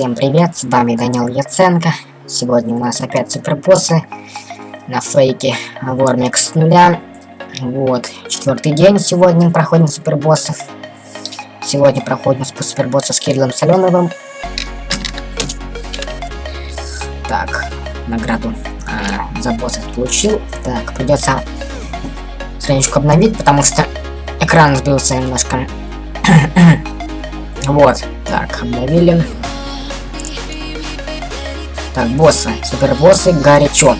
Всем привет, с вами Данил Яценко. Сегодня у нас опять супербоссы на фейке Вормикс с нуля. Вот, четвертый день сегодня проходим супербоссов. Сегодня проходим супербосса с Кириллом Соленовым. Так, награду а, за босса получил. Так, придется страничку обновить, потому что экран сбился немножко. вот, так, обновили. Так, боссы, супербоссы, горячо.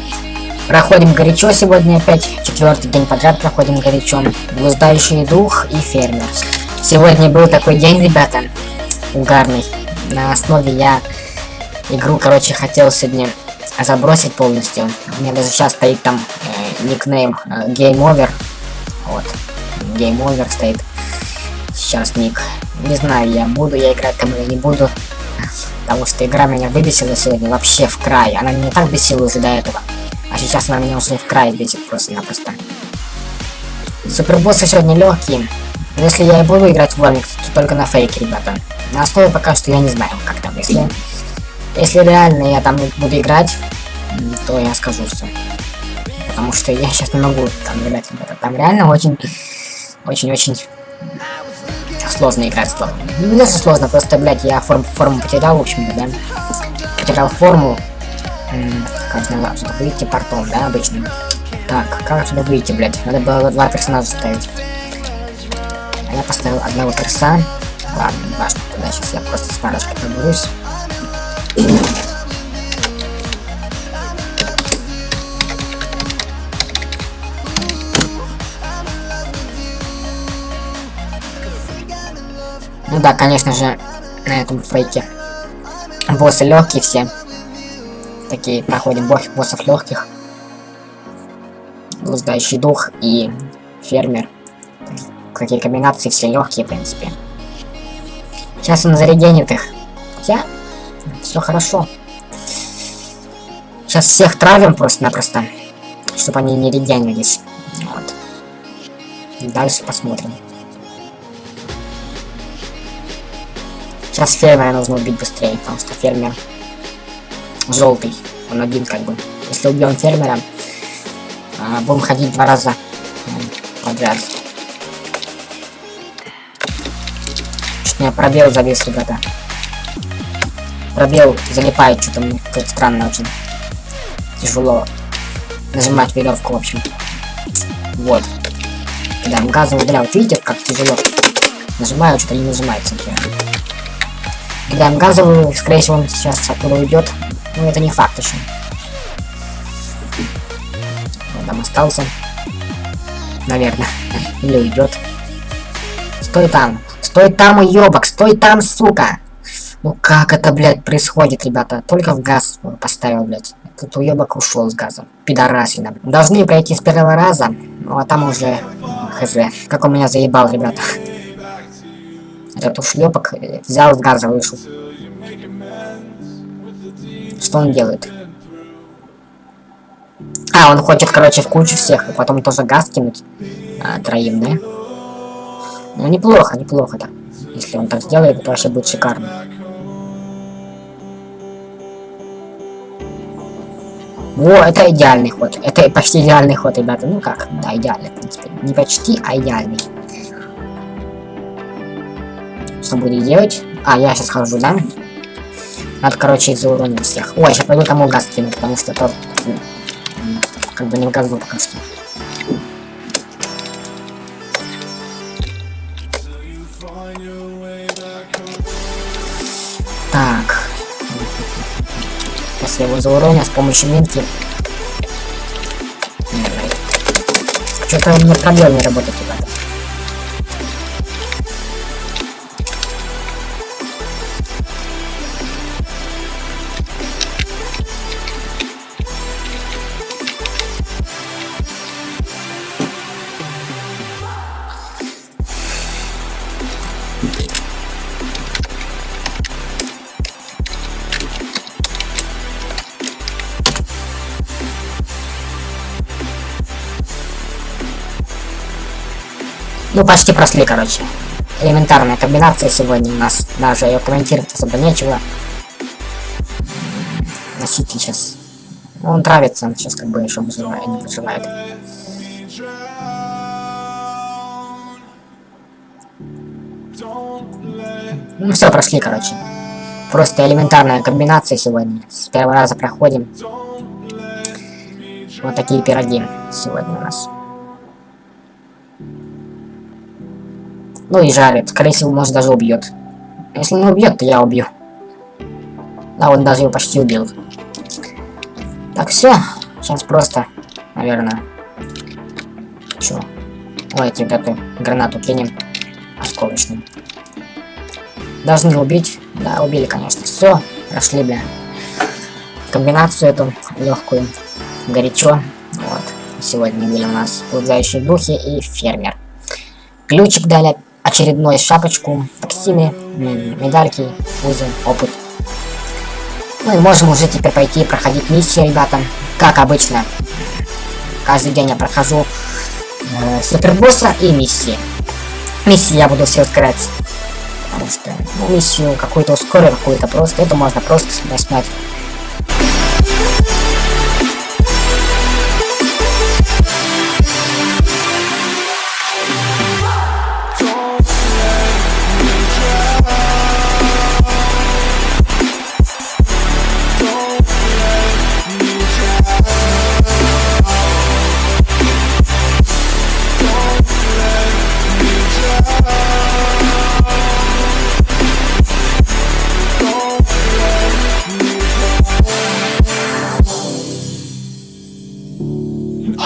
Проходим горячо сегодня опять, четвертый день подряд проходим горячо. Блуждающий дух и фермер. Сегодня был такой день, ребята, угарный. На основе я игру, короче, хотел сегодня забросить полностью. У меня даже сейчас стоит там э, никнейм э, Game Over. Вот, Game Over стоит. Сейчас ник. Не знаю, я буду я играть там или не буду. Потому что игра меня выбесила сегодня вообще в край. Она меня так бесила уже до этого. А сейчас она меня уже в край бесит просто-напросто. Супербоссы сегодня легкие. Но если я и буду играть в Вормикс, то только на фейке, ребята. На основе пока что я не знаю, как там. Если, если реально я там буду играть, то я скажу все. Потому что я сейчас не могу там играть, ребята. Там реально очень, очень-очень сложно играть сложно. Не даже сложно, просто, блядь, я форм, форму потерял, в общем-то, да. Потерял форму. как же отсюда выйти портом, да, обычно. Так, как отсюда выйти, блядь? Надо было два персонажа ставить. А я поставил одного перса. Ладно, не важно, тогда сейчас я просто с парочкой проберусь. Ну да, конечно же, на этом фейке. Боссы легкие все. Такие проходим боссов легких. Блуждающий дух и фермер. Какие комбинации все легкие, в принципе. Сейчас он зарегенит их. Хотя, все хорошо. Сейчас всех травим просто-напросто, чтобы они не регенились. Вот. Дальше посмотрим. Сейчас фермера нужно убить быстрее, потому что фермер желтый. Он один как бы. Если убьем фермера, а, будем ходить два раза подряд. Чуть меня пробел завис, ребята. Пробел залипает, что-то мне тут странно очень. Тяжело нажимать веревку, в общем. Вот. Когда газом ударял, видите, как тяжело. Нажимаю, что-то не нажимается, например. Кидаем газовую, скорее всего он сейчас оттуда уйдет. Но это не факт еще. Он там остался. Наверное. Или уйдет. Стой там. Стой там, уебок. Стой там, сука. Ну как это, блядь, происходит, ребята? Только в газ поставил, блядь. Тут уебок ушел с газом. Пидорасина. Должны пройти с первого раза. Ну а там уже хз. Как он меня заебал, ребята. Этот ушлепок взял с газа, вышел. Что он делает? А, он хочет, короче, в кучу всех, и потом тоже газ кинуть. А, троим, да? Ну, неплохо, неплохо, да. Если он так сделает, то вообще будет шикарно. Во, это идеальный ход. Это почти идеальный ход, ребята. Ну как, да, идеальный, в принципе. Не почти, а идеальный что будет делать. А, я сейчас хожу, да? Надо, короче, зауронить всех. Ой, сейчас пойду тому газ кину, потому что тот как бы не в газу пока что. Так. После его зауроня с помощью минки. Что-то у меня проблем не работает, ребята. Ну, почти прошли, короче. Элементарная комбинация сегодня у нас. Даже ее комментировать особо нечего. носитель сейчас. Он травится, он сейчас как бы еще выживает, не выживает. Ну все, прошли, короче. Просто элементарная комбинация сегодня. С первого раза проходим. Вот такие пироги сегодня у нас. Ну и жарит. Скорее всего, может даже убьет. Если не убьет, то я убью. Да, он даже его почти убил. Так, все. Сейчас просто, наверное. Чё? Давайте вот эту гранату кинем. Осколочную. Должны убить. Да, убили, конечно. Все, прошли, бля. Комбинацию эту легкую. Горячо. Вот. Сегодня были у нас блуждающие духи и фермер. Ключик дали очередной шапочку, токсины, медальки, фузы, опыт. Ну и можем уже теперь пойти проходить миссии, ребята. Как обычно. Каждый день я прохожу э, супербосса и миссии. Миссии я буду все ускорять. Потому что ну, миссию какую-то ускорю, какую-то просто. Это можно просто снять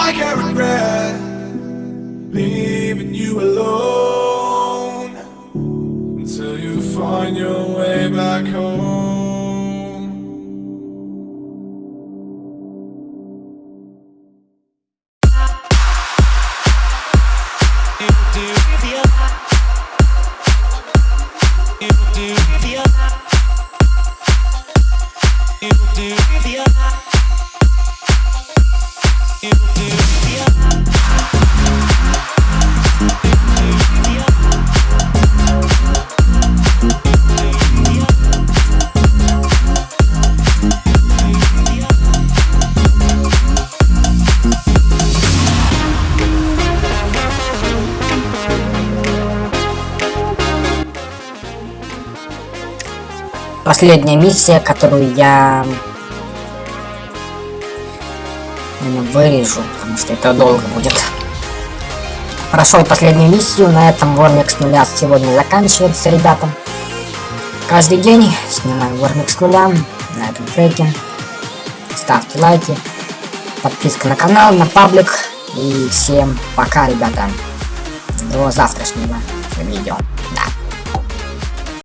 I can regret leaving you alone until you find your way back home. you do последняя миссия, которую я вырежу, потому что это долго будет. Прошел последнюю миссию, на этом Вормикс нуля сегодня заканчивается, ребята. Каждый день снимаю Вормикс нуля на этом треке. Ставьте лайки, подписка на канал, на паблик. И всем пока, ребята. До завтрашнего видео. Да.